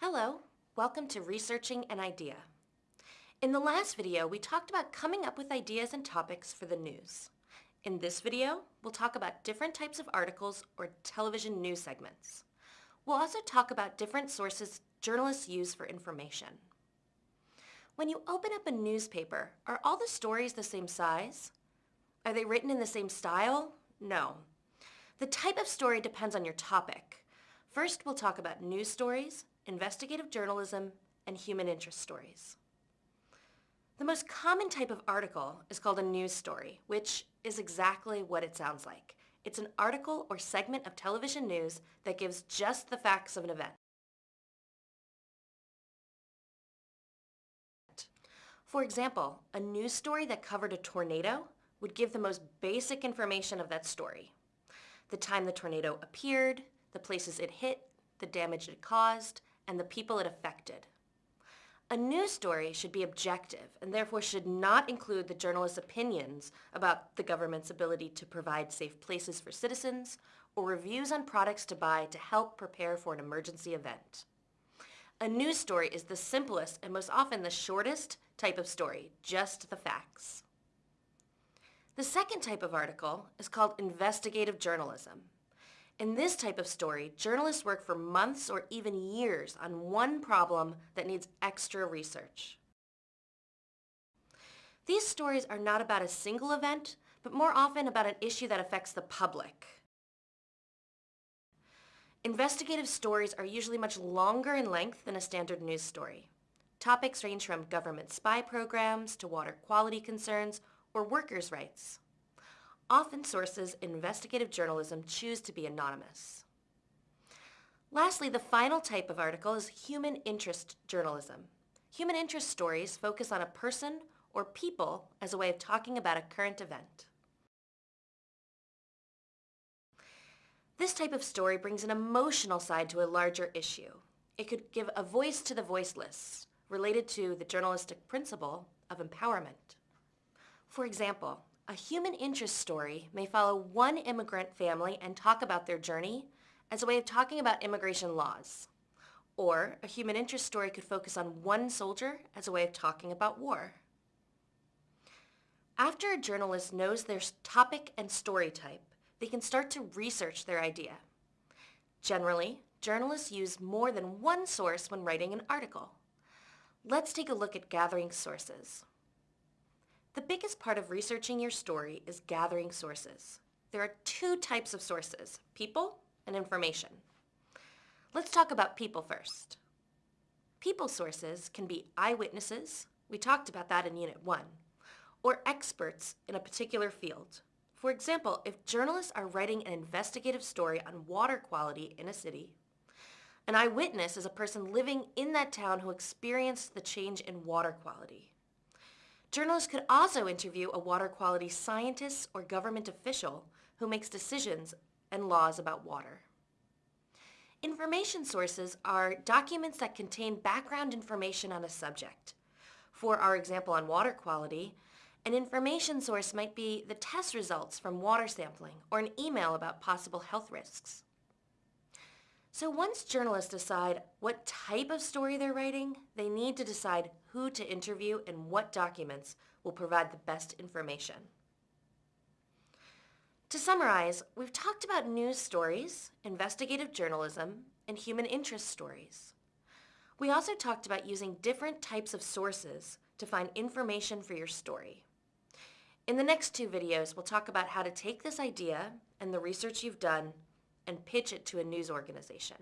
Hello, welcome to Researching an Idea. In the last video, we talked about coming up with ideas and topics for the news. In this video, we'll talk about different types of articles or television news segments. We'll also talk about different sources journalists use for information. When you open up a newspaper, are all the stories the same size? Are they written in the same style? No. The type of story depends on your topic. First, we'll talk about news stories, investigative journalism, and human interest stories. The most common type of article is called a news story, which is exactly what it sounds like. It's an article or segment of television news that gives just the facts of an event. For example, a news story that covered a tornado would give the most basic information of that story. The time the tornado appeared, the places it hit, the damage it caused, and the people it affected. A news story should be objective and therefore should not include the journalist's opinions about the government's ability to provide safe places for citizens or reviews on products to buy to help prepare for an emergency event. A news story is the simplest and most often the shortest type of story, just the facts. The second type of article is called investigative journalism. In this type of story, journalists work for months or even years on one problem that needs extra research. These stories are not about a single event, but more often about an issue that affects the public. Investigative stories are usually much longer in length than a standard news story. Topics range from government spy programs to water quality concerns or workers' rights. Often sources in investigative journalism choose to be anonymous. Lastly, the final type of article is human interest journalism. Human interest stories focus on a person or people as a way of talking about a current event. This type of story brings an emotional side to a larger issue. It could give a voice to the voiceless, related to the journalistic principle of empowerment. For example, a human interest story may follow one immigrant family and talk about their journey as a way of talking about immigration laws. Or a human interest story could focus on one soldier as a way of talking about war. After a journalist knows their topic and story type, they can start to research their idea. Generally, journalists use more than one source when writing an article. Let's take a look at gathering sources. The biggest part of researching your story is gathering sources. There are two types of sources, people and information. Let's talk about people first. People sources can be eyewitnesses, we talked about that in Unit 1, or experts in a particular field. For example, if journalists are writing an investigative story on water quality in a city, an eyewitness is a person living in that town who experienced the change in water quality. Journalists could also interview a water quality scientist or government official who makes decisions and laws about water. Information sources are documents that contain background information on a subject. For our example on water quality, an information source might be the test results from water sampling or an email about possible health risks. So once journalists decide what type of story they're writing, they need to decide who to interview and what documents will provide the best information. To summarize, we've talked about news stories, investigative journalism, and human interest stories. We also talked about using different types of sources to find information for your story. In the next two videos, we'll talk about how to take this idea and the research you've done and pitch it to a news organization.